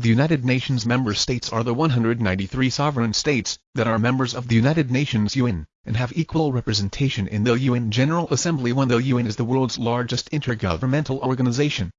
The United Nations member states are the 193 sovereign states that are members of the United Nations UN and have equal representation in the UN General Assembly when the UN is the world's largest intergovernmental organization.